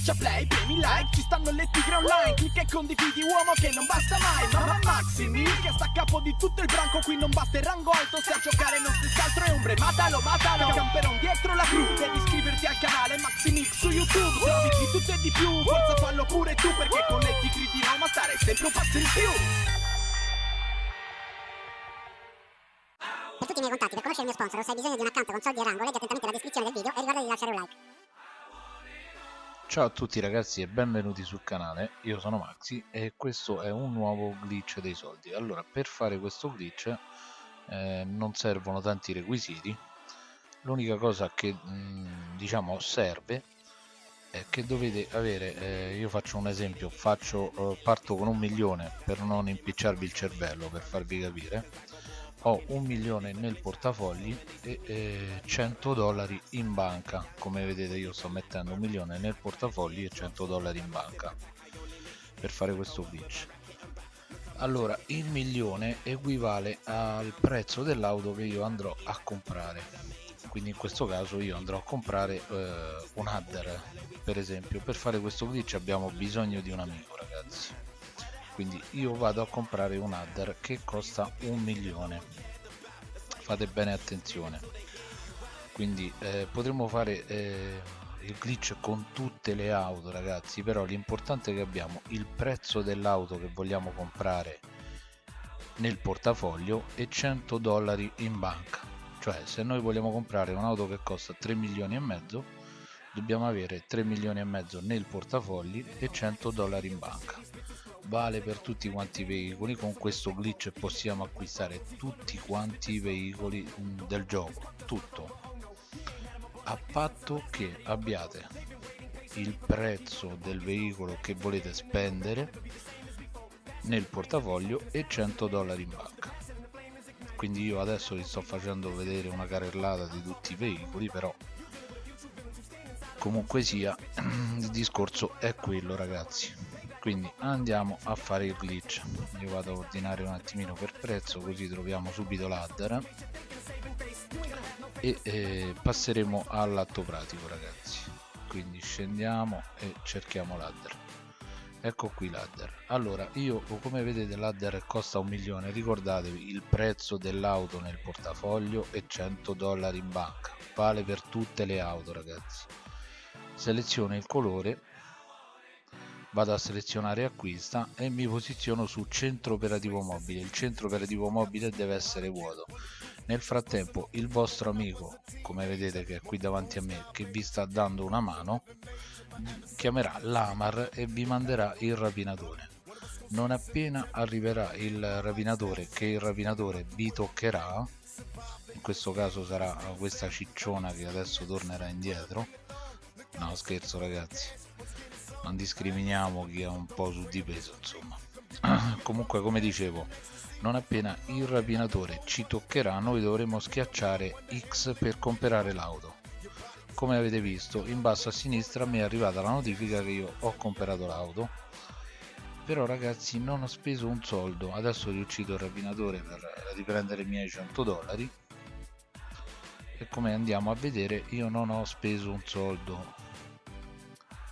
Schiaccia play, premi like, ci stanno le tigre online Clicca e condividi uomo che non basta mai Mamma Maximi che sta a capo di tutto il branco Qui non basta il rango alto, se a giocare non si altro è ombre Matalo, matalo, camperon dietro la crew Devi iscriverti al canale Maximix su YouTube Se di tutto e di più, forza fallo pure tu Perché con le tigre di Roma stare sempre un passo in più Per tutti i miei contatti, per conoscere il mio sponsor se hai bisogno di un account con soldi e rango, leggi attentamente la descrizione del video e ricorda di lasciare un like. Ciao a tutti ragazzi e benvenuti sul canale, io sono Maxi e questo è un nuovo glitch dei soldi. Allora, per fare questo glitch eh, non servono tanti requisiti, l'unica cosa che mh, mm, diciamo serve è che dovete avere, eh, io faccio un esempio, faccio, eh, parto con un milione per non impicciarvi il cervello, per farvi capire, ho un milione nel portafogli e eh, 100 dollari in banca. Come vedete io sto mettendo un milione nel portafogli e 100 dollari in banca per fare questo glitch allora il milione equivale al prezzo dell'auto che io andrò a comprare. Quindi in questo caso io andrò a comprare eh, un adder per esempio. Per fare questo glitch abbiamo bisogno di un amico ragazzi quindi io vado a comprare un adder che costa un milione. Fate bene attenzione. Quindi eh, potremmo fare eh, il glitch con tutte le auto ragazzi però l'importante è che abbiamo il prezzo dell'auto che vogliamo comprare nel portafoglio e 100 dollari in banca. Cioè se noi vogliamo comprare un'auto che costa 3 milioni e mezzo dobbiamo avere 3 milioni e mezzo nel portafogli e 100 dollari in banca vale per tutti quanti i veicoli con questo glitch possiamo acquistare tutti quanti i veicoli mm, del gioco tutto. A patto che abbiate il prezzo del veicolo che volete spendere nel portafoglio e 100 dollari in banca. Quindi io adesso vi sto facendo vedere una carrellata di tutti i veicoli però comunque sia il discorso è quello ragazzi quindi andiamo a fare il glitch. Io vado a ordinare un attimino per prezzo così troviamo subito l'adder. E eh, passeremo all'atto pratico ragazzi. Quindi scendiamo e cerchiamo l'adder. Ecco qui l'adder. Allora io come vedete l'adder costa un milione. Ricordatevi il prezzo dell'auto nel portafoglio e 100 dollari in banca. Vale per tutte le auto ragazzi. Seleziono il colore vado a selezionare acquista e mi posiziono su centro operativo mobile. Il centro operativo mobile deve essere vuoto. Nel frattempo il vostro amico come vedete che è qui davanti a me che vi sta dando una mano chiamerà l'Amar e vi manderà il rapinatore. Non appena arriverà il rapinatore che il rapinatore vi toccherà in questo caso sarà questa cicciona che adesso tornerà indietro. No scherzo ragazzi non discriminiamo chi è un po' su di peso insomma. Comunque come dicevo non appena il rapinatore ci toccherà noi dovremo schiacciare X per comprare l'auto. Come avete visto in basso a sinistra mi è arrivata la notifica che io ho comprato l'auto. Però ragazzi non ho speso un soldo. Adesso riuscito il rapinatore per riprendere i miei 100 dollari. E come andiamo a vedere io non ho speso un soldo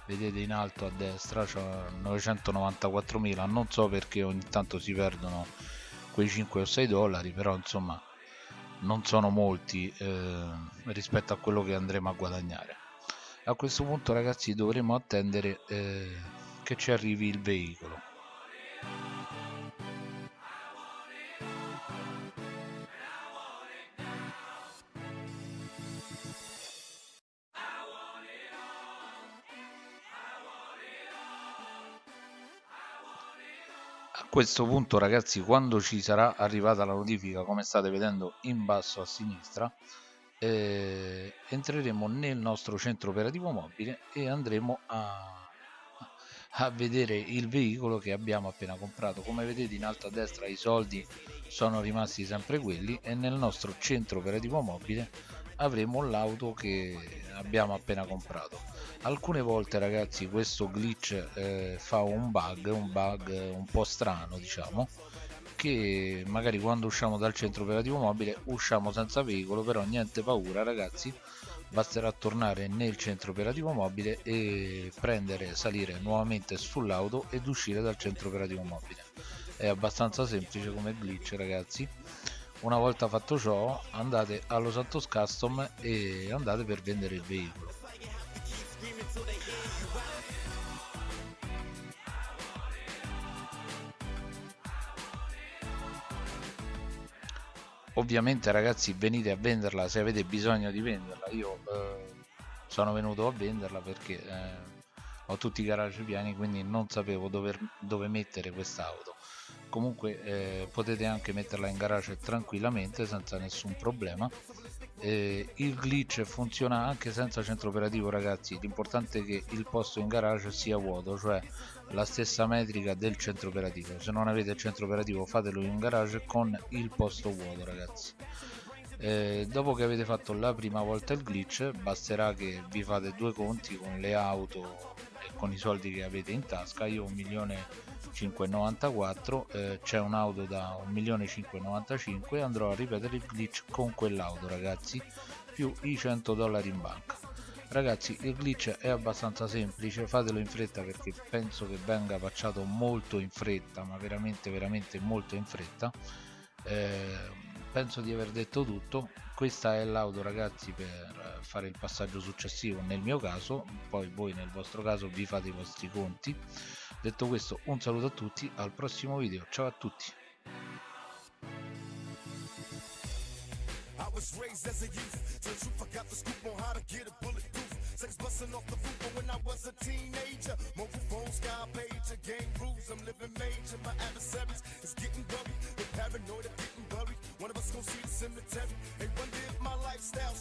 vedete in alto a destra c'è 994.000 non so perché ogni tanto si perdono quei 5 o 6 dollari però insomma non sono molti eh, rispetto a quello che andremo a guadagnare. A questo punto ragazzi dovremo attendere eh, che ci arrivi il veicolo a questo punto ragazzi quando ci sarà arrivata la notifica come state vedendo in basso a sinistra eh, entreremo nel nostro centro operativo mobile e andremo a, a vedere il veicolo che abbiamo appena comprato. Come vedete in alto a destra i soldi sono rimasti sempre quelli e nel nostro centro operativo mobile avremo l'auto che abbiamo appena comprato. Alcune volte ragazzi questo glitch eh, fa un bug un bug un po strano diciamo che magari quando usciamo dal centro operativo mobile usciamo senza veicolo però niente paura ragazzi. Basterà tornare nel centro operativo mobile e prendere salire nuovamente sull'auto ed uscire dal centro operativo mobile. È abbastanza semplice come glitch ragazzi una volta fatto ciò andate allo Santos Custom e andate per vendere il veicolo. Ovviamente ragazzi venite a venderla. Se avete bisogno di venderla io eh, sono venuto a venderla perché eh, ho tutti i garage pieni quindi non sapevo dove, dove mettere quest'auto comunque eh, potete anche metterla in garage tranquillamente senza nessun problema. Eh, il glitch funziona anche senza centro operativo ragazzi. L'importante è che il posto in garage sia vuoto cioè la stessa metrica del centro operativo. Se non avete il centro operativo fatelo in garage con il posto vuoto ragazzi. Eh, dopo che avete fatto la prima volta il glitch basterà che vi fate due conti con le auto e con i soldi che avete in tasca. Io un milione 594 eh, c'è un'auto da 1.595 andrò a ripetere il glitch con quell'auto ragazzi. Più i 100 dollari in banca. Ragazzi il glitch è abbastanza semplice fatelo in fretta perché penso che venga facciato molto in fretta ma veramente veramente molto in fretta. Eh, penso di aver detto tutto. Questa è l'auto ragazzi per fare il passaggio successivo nel mio caso. Poi voi nel vostro caso vi fate i vostri conti. Detto questo un saluto a tutti. Al prossimo video. Ciao a tutti. Was raised as a youth. Tell the truth, I got the scoop on how to get a bulletproof. Sex busting off the roof, but when I was a teenager, mobile phone, sky pager, game rules. I'm living major. My adversaries is getting worried. They're paranoid of getting buried. One of us gon' see the cemetery. They wonder if my lifestyle